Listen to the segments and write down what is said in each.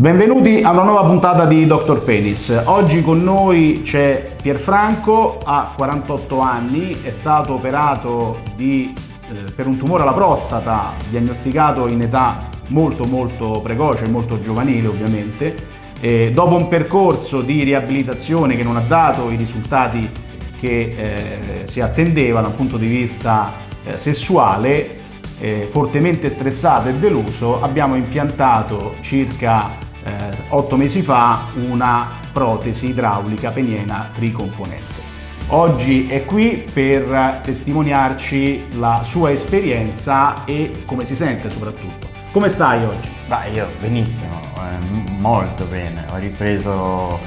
Benvenuti a una nuova puntata di Dr. Penis. Oggi con noi c'è Pierfranco, ha 48 anni, è stato operato di, eh, per un tumore alla prostata, diagnosticato in età molto molto precoce, molto giovanile ovviamente. E dopo un percorso di riabilitazione che non ha dato i risultati che eh, si attendeva dal punto di vista eh, sessuale, eh, fortemente stressato e deluso, abbiamo impiantato circa eh, otto mesi fa una protesi idraulica peniena tricomponente. Oggi è qui per testimoniarci la sua esperienza e come si sente soprattutto. Come stai oggi? Beh, io benissimo, eh, molto bene. Ho ripreso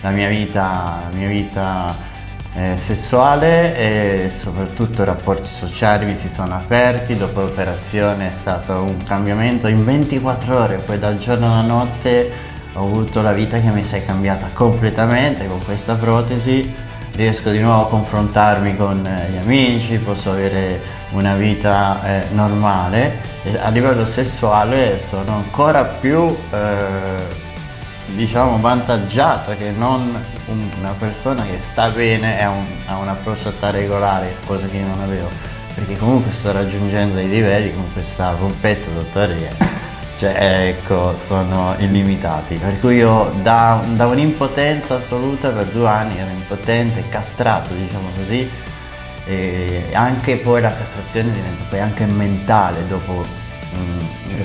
la mia vita, la mia vita eh, sessuale e soprattutto i rapporti sociali mi si sono aperti, dopo l'operazione è stato un cambiamento in 24 ore, poi dal giorno alla notte ho avuto la vita che mi si è cambiata completamente con questa protesi, riesco di nuovo a confrontarmi con eh, gli amici, posso avere una vita eh, normale. A livello sessuale sono ancora più eh, diciamo vantaggiata che non una persona che sta bene e ha, un, ha una prostata regolare, cosa che io non avevo, perché comunque sto raggiungendo dei livelli con questa pompetta dottore che cioè, ecco, sono illimitati, per cui io da, da un'impotenza assoluta per due anni ero impotente, castrato diciamo così, e anche poi la castrazione diventa poi anche mentale dopo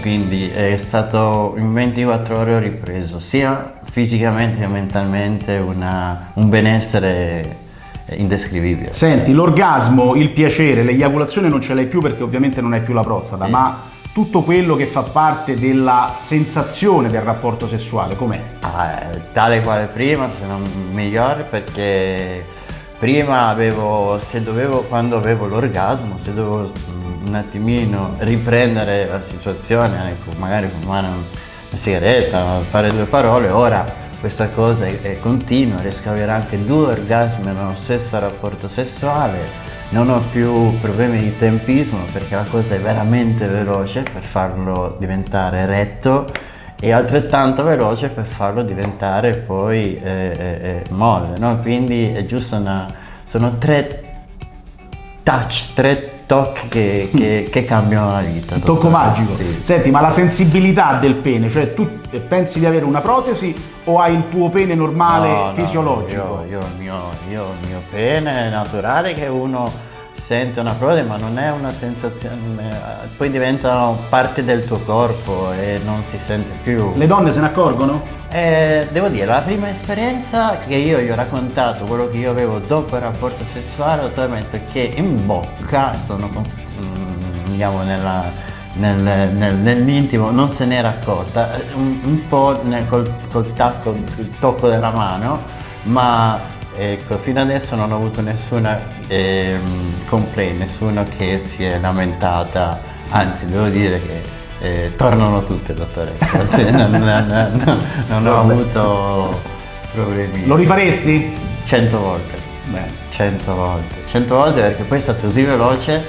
quindi è stato in 24 ore ho ripreso sia fisicamente che mentalmente una, un benessere indescrivibile. Senti, l'orgasmo, il piacere, l'eiaculazione non ce l'hai più perché ovviamente non hai più la prostata, sì. ma tutto quello che fa parte della sensazione del rapporto sessuale, com'è? Ah, tale quale prima, se non migliore, perché prima avevo, se dovevo, quando avevo l'orgasmo, se dovevo un attimino riprendere la situazione, ecco, magari fumare una sigaretta, fare due parole, ora questa cosa è, è continua, riesco ad avere anche due orgasmi nello stesso rapporto sessuale, non ho più problemi di tempismo perché la cosa è veramente veloce per farlo diventare retto e altrettanto veloce per farlo diventare poi eh, eh, eh molle, no? quindi è giusto una, sono tre touch, tre tocchi che, che, che cambiano la vita. Il tocco magico. Sì. Senti, ma la sensibilità del pene, cioè tu pensi di avere una protesi o hai il tuo pene normale, no, fisiologico? No, io, io, io il mio pene naturale che uno sente una protesi ma non è una sensazione, poi diventano parte del tuo corpo e non si sente più. Le donne se ne accorgono? Eh, devo dire, la prima esperienza che io gli ho raccontato, quello che io avevo dopo il rapporto sessuale, ho detto che in bocca, sono andiamo nella, nel, nel, nell'intimo, non se n'era accorta, un, un po' nel, col, col tacco, il tocco della mano, ma ecco, fino adesso non ho avuto nessuna eh, complaint, nessuno che si è lamentata, anzi devo dire che eh, tornano tutte, dottore. non, non, non, non ho avuto problemi. Lo rifaresti? Cento volte. Beh. Cento volte. Cento volte perché poi è stato così veloce,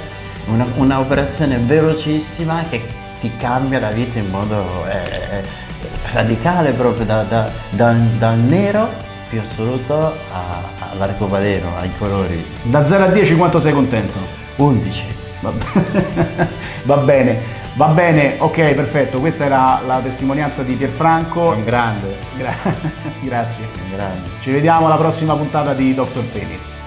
un'operazione un velocissima che ti cambia la vita in modo eh, radicale proprio da, da, da, dal nero più assoluto all'arcobaleno, ai colori. Da 0 a 10 quanto sei contento? 11. Va bene. Va bene, ok, perfetto. Questa era la testimonianza di Pierfranco. Un grande. Gra grazie. Un grande. Ci vediamo alla prossima puntata di Dr. Penis.